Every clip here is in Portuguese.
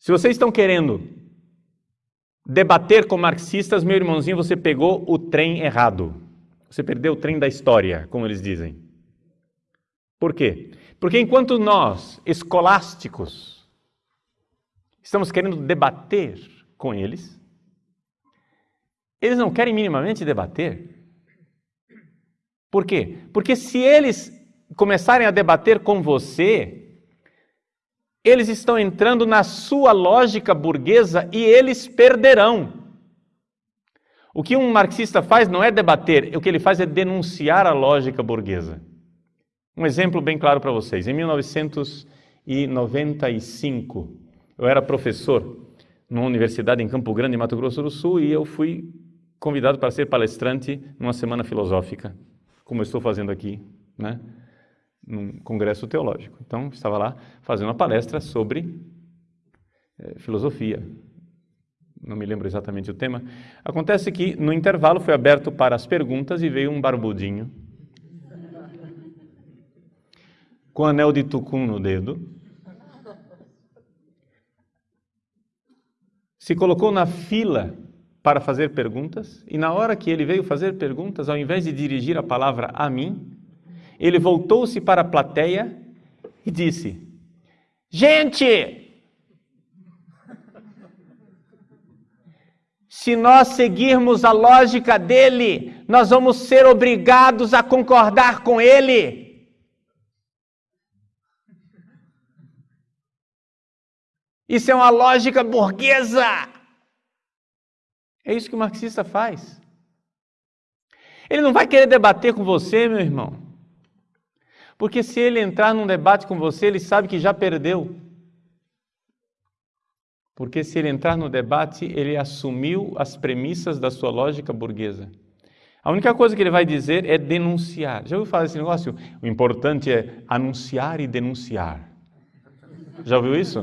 Se vocês estão querendo debater com marxistas, meu irmãozinho, você pegou o trem errado. Você perdeu o trem da história, como eles dizem. Por quê? Porque enquanto nós, escolásticos, estamos querendo debater com eles, eles não querem minimamente debater. Por quê? Porque se eles começarem a debater com você, eles estão entrando na sua lógica burguesa e eles perderão. O que um marxista faz não é debater, o que ele faz é denunciar a lógica burguesa. Um exemplo bem claro para vocês. Em 1995, eu era professor numa universidade em Campo Grande, Mato Grosso do Sul, e eu fui convidado para ser palestrante numa semana filosófica, como eu estou fazendo aqui, né? Num congresso teológico. Então, estava lá fazendo uma palestra sobre é, filosofia. Não me lembro exatamente o tema. Acontece que, no intervalo, foi aberto para as perguntas e veio um barbudinho com anel de tucum no dedo. Se colocou na fila para fazer perguntas, e na hora que ele veio fazer perguntas, ao invés de dirigir a palavra a mim, ele voltou-se para a plateia e disse: Gente, se nós seguirmos a lógica dele, nós vamos ser obrigados a concordar com ele. Isso é uma lógica burguesa. É isso que o marxista faz. Ele não vai querer debater com você, meu irmão. Porque se ele entrar num debate com você, ele sabe que já perdeu. Porque se ele entrar no debate, ele assumiu as premissas da sua lógica burguesa. A única coisa que ele vai dizer é denunciar. Já ouviu falar desse negócio? O importante é anunciar e denunciar. Já ouviu isso?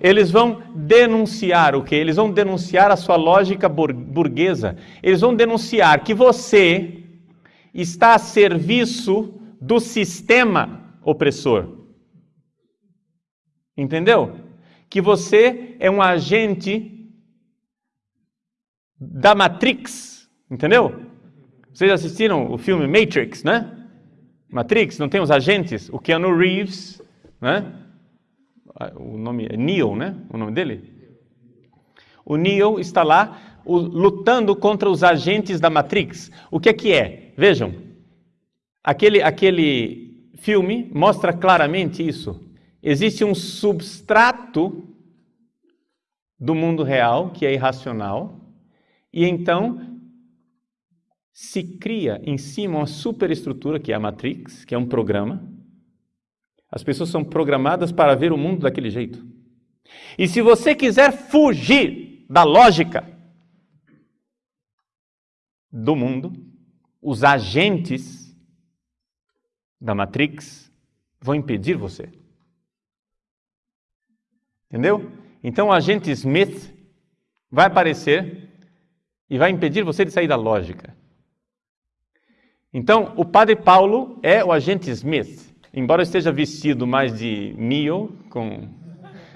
Eles vão denunciar o que? Eles vão denunciar a sua lógica burguesa. Eles vão denunciar que você está a serviço do sistema opressor. Entendeu? Que você é um agente da Matrix, entendeu? Vocês assistiram o filme Matrix, né? Matrix, não tem os agentes? O Keanu Reeves, né? O nome é Neo, né? O nome dele? O Neo está lá lutando contra os agentes da Matrix. O que é que é? Vejam, Aquele, aquele filme mostra claramente isso. Existe um substrato do mundo real, que é irracional, e então se cria em cima uma superestrutura, que é a Matrix, que é um programa. As pessoas são programadas para ver o mundo daquele jeito. E se você quiser fugir da lógica do mundo, os agentes da Matrix vão impedir você. Entendeu? Então o agente Smith vai aparecer e vai impedir você de sair da lógica. Então, o padre Paulo é o agente Smith. Embora esteja vestido mais de Neo, com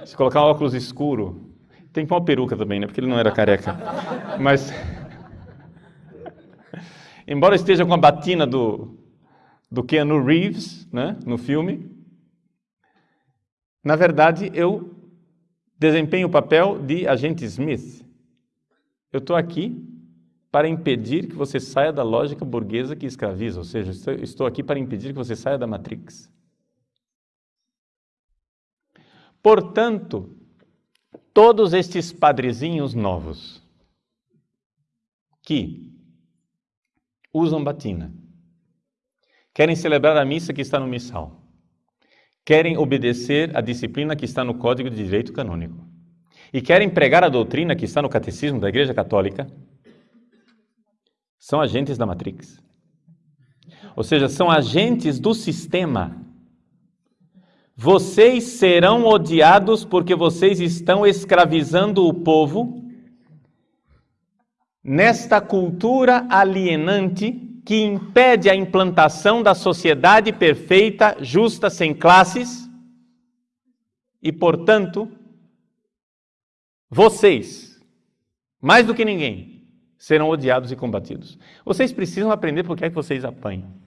se colocar um óculos escuro, tem que uma peruca também, né? Porque ele não era careca. Mas embora esteja com a batina do do Keanu Reeves, né, no filme. Na verdade, eu desempenho o papel de agente Smith. Eu estou aqui para impedir que você saia da lógica burguesa que escraviza, ou seja, estou aqui para impedir que você saia da Matrix. Portanto, todos estes padrezinhos novos que usam batina, Querem celebrar a missa que está no missal. Querem obedecer a disciplina que está no Código de Direito Canônico. E querem pregar a doutrina que está no Catecismo da Igreja Católica. São agentes da Matrix. Ou seja, são agentes do sistema. Vocês serão odiados porque vocês estão escravizando o povo nesta cultura alienante que impede a implantação da sociedade perfeita, justa, sem classes, e, portanto, vocês, mais do que ninguém, serão odiados e combatidos. Vocês precisam aprender por que é que vocês apanham.